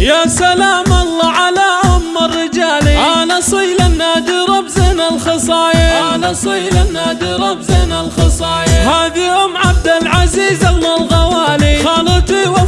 يا سلام الله على أم رجالي أنا صيل النادر بزن الخصايل أنا صيل النادر بزن الخصايل هذه أم عبد العزيز أم الغوالي. خالتي و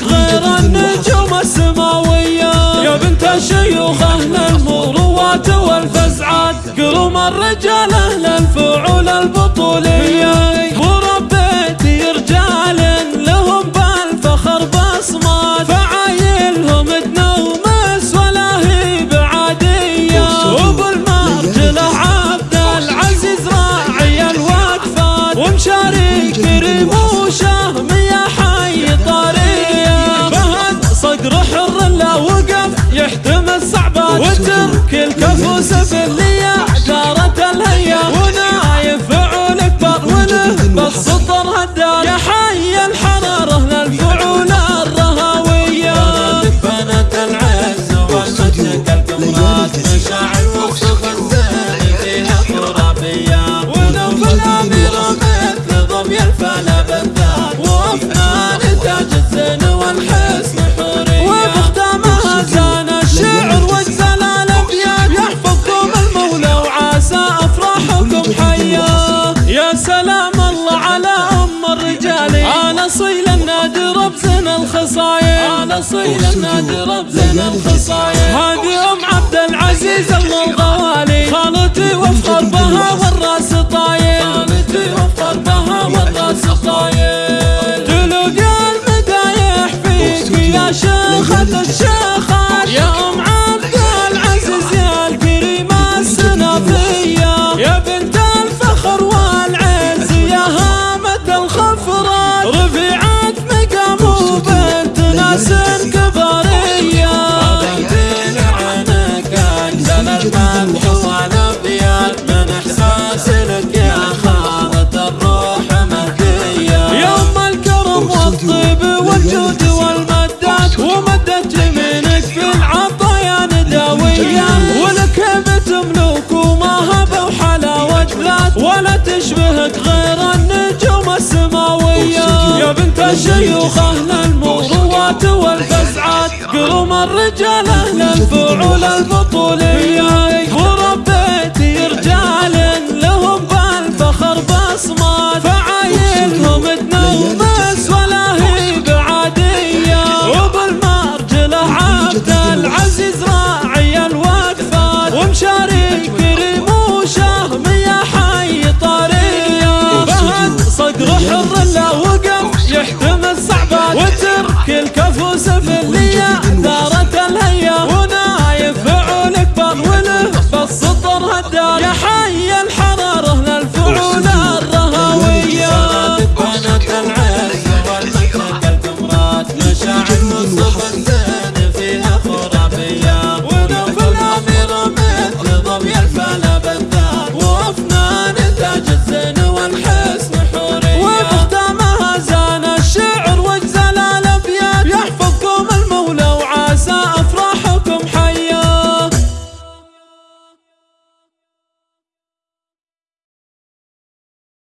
غير النجوم السماوية. يا بنت الشيوخ أهل المروات والفزعات قروم الرجال أهل الفعول البطولة. كل كفو سفلي صيل النادر بزن الخصايل أنا صيل النادر بزن الخصايل هذه أم عبد Nasıl الرجال أهل الفعول البطولية وربيت رجال لهم بالفخر بصمات فعايلهم تنومس ولا هي بعادية. وبالمرجلة عبد العزيز راعي الوقفات. ومشارك الوحشية